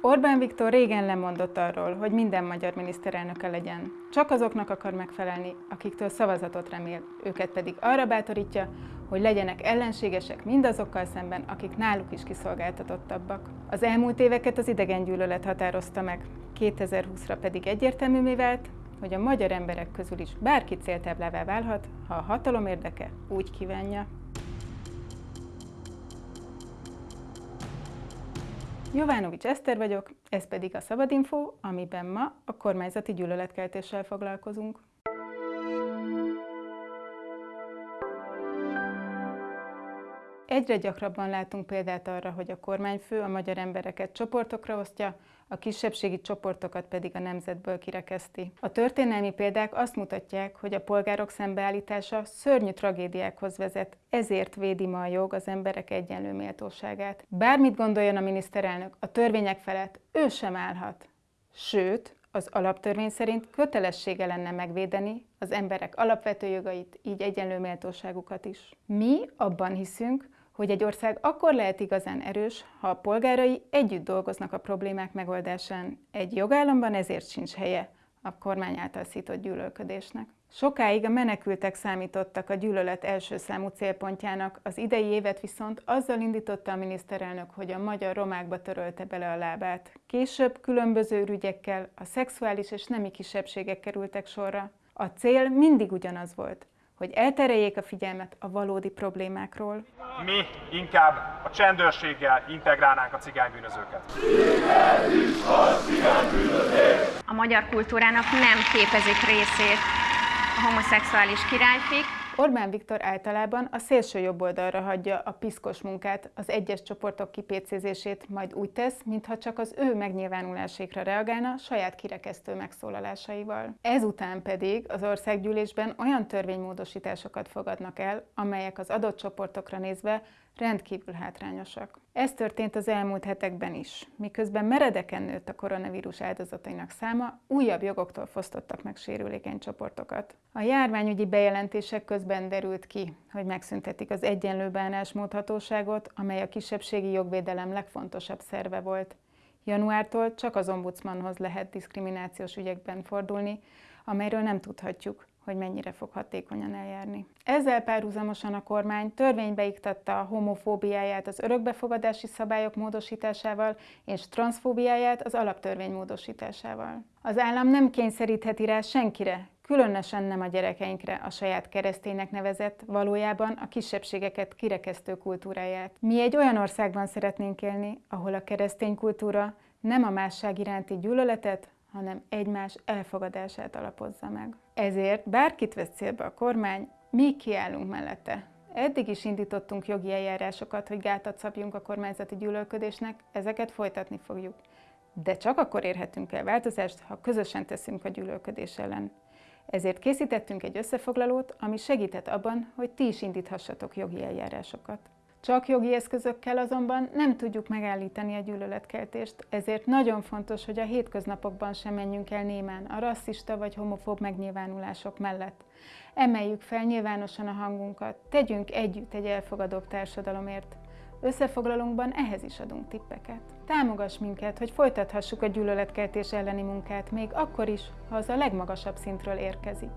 Orbán Viktor régen lemondott arról, hogy minden magyar miniszterelnöke legyen. Csak azoknak akar megfelelni, akiktől szavazatot remél, őket pedig arra bátorítja, hogy legyenek ellenségesek mindazokkal szemben, akik náluk is kiszolgáltatottabbak. Az elmúlt éveket az idegengyűlölet határozta meg, 2020-ra pedig egyértelművé vált, hogy a magyar emberek közül is bárki céltáblává válhat, ha a hatalom érdeke úgy kívánja. Jovánovics Eszter vagyok, ez pedig a Szabadinfo, amiben ma a kormányzati gyűlöletkeltéssel foglalkozunk. Egyre gyakrabban látunk példát arra, hogy a kormányfő a magyar embereket csoportokra osztja, a kisebbségi csoportokat pedig a nemzetből kirekeszti. A történelmi példák azt mutatják, hogy a polgárok szembeállítása szörnyű tragédiákhoz vezet, ezért védi ma a jog az emberek egyenlő méltóságát. Bármit gondoljon a miniszterelnök, a törvények felett ő sem állhat. Sőt, az alaptörvény szerint kötelessége lenne megvédeni az emberek alapvető jogait, így egyenlő méltóságukat is. Mi abban hiszünk, hogy egy ország akkor lehet igazán erős, ha a polgárai együtt dolgoznak a problémák megoldásán. Egy jogállamban ezért sincs helye a kormány által szított gyűlölködésnek. Sokáig a menekültek számítottak a gyűlölet első számú célpontjának, az idei évet viszont azzal indította a miniszterelnök, hogy a magyar romákba törölte bele a lábát. Később különböző ügyekkel a szexuális és nemi kisebbségek kerültek sorra. A cél mindig ugyanaz volt – hogy eltereljék a figyelmet a valódi problémákról. Mi inkább a csendőrséggel integrálnánk a cigánybűnözőket. A magyar kultúrának nem képezik részét a homoszexuális királyfik, Orbán Viktor általában a szélső jobb oldalra hagyja a piszkos munkát, az egyes csoportok kipécézését, majd úgy tesz, mintha csak az ő megnyilvánulásékra reagálna saját kirekesztő megszólalásaival. Ezután pedig az országgyűlésben olyan törvénymódosításokat fogadnak el, amelyek az adott csoportokra nézve rendkívül hátrányosak. Ez történt az elmúlt hetekben is. Miközben meredeken nőtt a koronavírus áldozatainak száma, újabb jogoktól fosztottak meg sérülékeny csoportokat. A járványügyi bejelentések közben derült ki, hogy megszüntetik az egyenlő bánásmódhatóságot, amely a kisebbségi jogvédelem legfontosabb szerve volt. Januártól csak az ombudsmanhoz lehet diszkriminációs ügyekben fordulni, amelyről nem tudhatjuk, hogy mennyire fog hatékonyan eljárni. Ezzel párhuzamosan a kormány törvénybe iktatta a homofóbiáját az örökbefogadási szabályok módosításával és transzfóbiáját az alaptörvény módosításával. Az állam nem kényszerítheti rá senkire, különösen nem a gyerekeinkre a saját kereszténynek nevezett, valójában a kisebbségeket kirekesztő kultúráját. Mi egy olyan országban szeretnénk élni, ahol a keresztény kultúra nem a másság iránti gyűlöletet, hanem egymás elfogadását alapozza meg. Ezért bárkit vesz célba a kormány, mi kiállunk mellette. Eddig is indítottunk jogi eljárásokat, hogy gátat szabjunk a kormányzati gyűlölködésnek, ezeket folytatni fogjuk. De csak akkor érhetünk el változást, ha közösen teszünk a gyűlölködés ellen. Ezért készítettünk egy összefoglalót, ami segített abban, hogy ti is indíthassatok jogi eljárásokat. Csak jogi eszközökkel azonban nem tudjuk megállítani a gyűlöletkeltést, ezért nagyon fontos, hogy a hétköznapokban sem menjünk el némán a rasszista vagy homofób megnyilvánulások mellett. Emeljük fel nyilvánosan a hangunkat, tegyünk együtt egy elfogadóbb társadalomért. Összefoglalunkban ehhez is adunk tippeket. Támogass minket, hogy folytathassuk a gyűlöletkeltés elleni munkát, még akkor is, ha az a legmagasabb szintről érkezik.